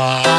Uh,